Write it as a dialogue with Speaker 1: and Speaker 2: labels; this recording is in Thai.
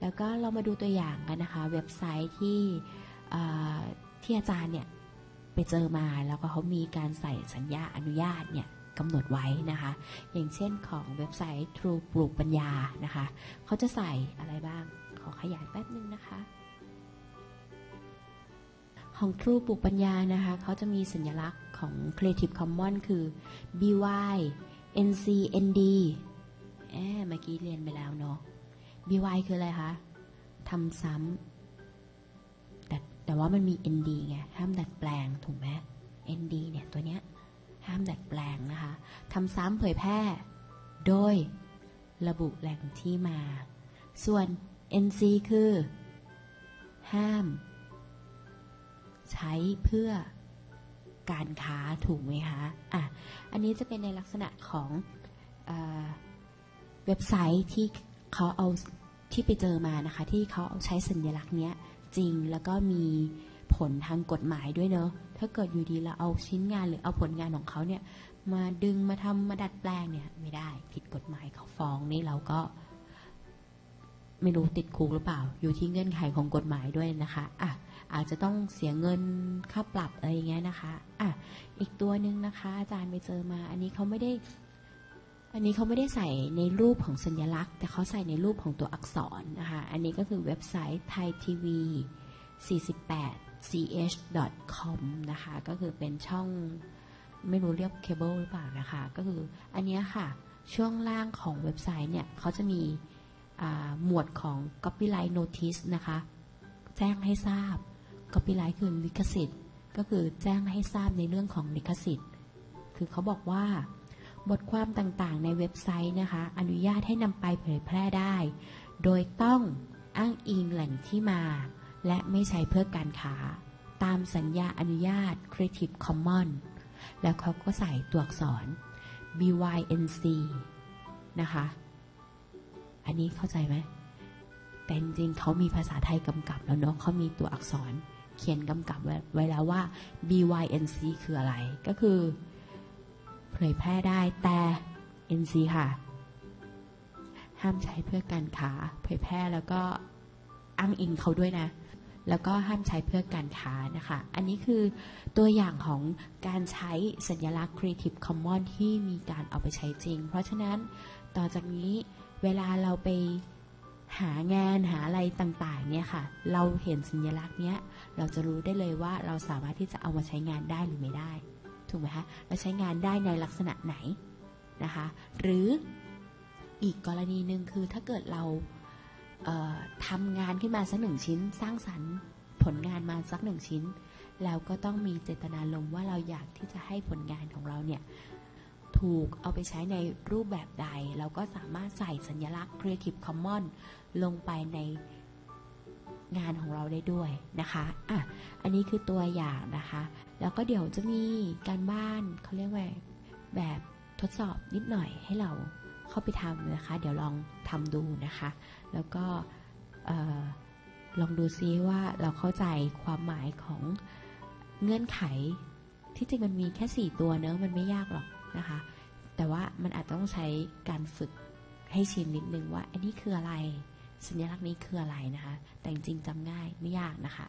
Speaker 1: แล้วก็เรามาดูตัวอย่างกันนะคะ เว็บไซต์ที่ที่อาจารย์เนี่ยไปเจอมาแล้วก็เขามีการใส่สัญญาอนุญาตเนี่ยกำหนดไว้นะคะ อย่างเช่นของเว็บไซต์ True ปลูกปัญญานะคะเขาจะใส่อะไรบ้าง ขอขยายแป๊บนึงนะคะ ของ True ปลูกปัญญานะคะเขาจะมีสัญลักษณ์ของ Creative Commons คือ BY NC ND แอบเมื่อกี้เรียนไปแล้วเนาะ BY คืออะไรคะทำซ้ำแต่แต่ว่ามันมี ND ไงห้ามดัดแปลงถูกไหม ND เนี่ยตัวเนี้ยห้ามดัดแปลงนะคะทำซ้ำเผยแพร่ โดยระบุแหล่งที่มา ส่วน NC คือ ห้าม ใช้เพื่อการค้าถูกไหมคะ อะ อันนี้จะเป็นในลักษณะของเออเว็บไซต์ที่ เขาเอาที่ไปเจอมานะคะ ที่เขาเอาใช้สัญลักษณ์เนี้ยจริงแล้วก็มีผลทางกฎหมายด้วยเนอะถ้าเกิดอยู่ดีเราเอาชิ้นงานหรือเอาผลงานของเขาเนี่ยมาดึงมาทำมาดัดแปลงเนี่ยไม่ได้ผิดกฎหมายเขาฟ้องนี่เราก็ ไม่รู้ติดคุกหรือเปล่า อยู่ที่เงื่อนไขของกฎหมายด้วยนะคะอะอาจจะต้องเสียเงินค่าปรับอะไรอย่างเงี้ยนะคะอะอีกตัวหนึ่งนะคะ อาจารย์ไปเจอมา อันนี้เขาไม่ได้ อันนี้เขาไม่ได้ใส่ในรูปของสัญลักษณ์ แต่เขาใส่ในรูปของตัวอักษรนะคะ อันนี้ก็คือเว็บไซต์ thai tv 48 ch com นะคะ ก็คือเป็นช่องไม่รู้เรียกเคเบิลหรือเปล่านะคะ ก็คืออันนี้ค่ะ ช่วงล่างของเว็บไซต์เนี่ยเขาจะมีหมวดของ copyright notice นะคะ แจ้งให้ทราบ copyright คือลิขสิทธิ์ ก็คือแจ้งให้ทราบในเรื่องของลิขสิทธิ์ คือเขาบอกว่า บทความต่างๆ ในเว็บไซต์นะคะ อนุญาตให้นำไปเผยแพร่ได้ โดยต้องอ้างอิงแหล่งที่มา และไม่ใช้เพื่อการค้า ตามสัญญาอนุญาต Creative Commons แล้วเขาก็ใส่ตัวอักษร BYNC นะคะ อันนี้เข้าใจไหม แต่จริงเขามีภาษาไทยกำกับแล้วเนาะเขามีตัวอักษรเขียนกำกับไว้แล้วว่า BYNC คืออะไร ก็คือ เผยแพร่ได้แต่ NC ค่ะ ห้ามใช้เพื่อการค้าเผยแพร่แล้วก็อ้างอิงเขาด้วยนะ แล้วก็ห้ามใช้เพื่อการค้านะคะ อันนี้คือตัวอย่างของการใช้สัญลักษณ์ Creative Commons ที่มีการเอาไปใช้จริง เพราะฉะนั้นต่อจากนี้เวลาเราไปหางานหาอะไรต่างๆเนี่ยค่ะ เราเห็นสัญลักษณ์เนี้ย เราจะรู้ได้เลยว่าเราสามารถที่จะเอามาใช้งานได้หรือไม่ได้ ถูกไหมคะเราใช้งานได้ในลักษณะไหนนะคะ หรืออีกกรณีหนึ่งคือถ้าเกิดเราเอ่อทำงานขึ้นมาสักหนึ่งชิ้น สร้างสรรค์ผลงานมาสักหนึ่งชิ้น แล้วก็ต้องมีเจตนารมณ์ว่าเราอยากที่จะให้ผลงานของเราเนี่ยถูกเอาไปใช้ในรูปแบบใด เราก็สามารถใส่สัญลักษณ์ Creative Commons ลงไปใน งานของเราได้ด้วยนะคะอะอันนี้คือตัวอย่างนะคะ แล้วก็เดี๋ยวจะมีการบ้านเขาเรียกว่าแบบทดสอบนิดหน่อยให้เราเข้าไปทำนะคะ เดี๋ยวลองทำดูนะคะ แล้วก็ลองดูซิว่าเราเข้าใจความหมายของเงื่อนไข ที่จริงมันมีแค่ 4 ตัวเนอะมันไม่ยากหรอกนะคะ แต่ว่ามันอาจต้องใช้การฝึกให้ชินนิดนึงว่าอันนี้คืออะไร สัญลักษณ์นี้คืออะไรนะคะ แต่จริงจำง่ายไม่ยากนะคะ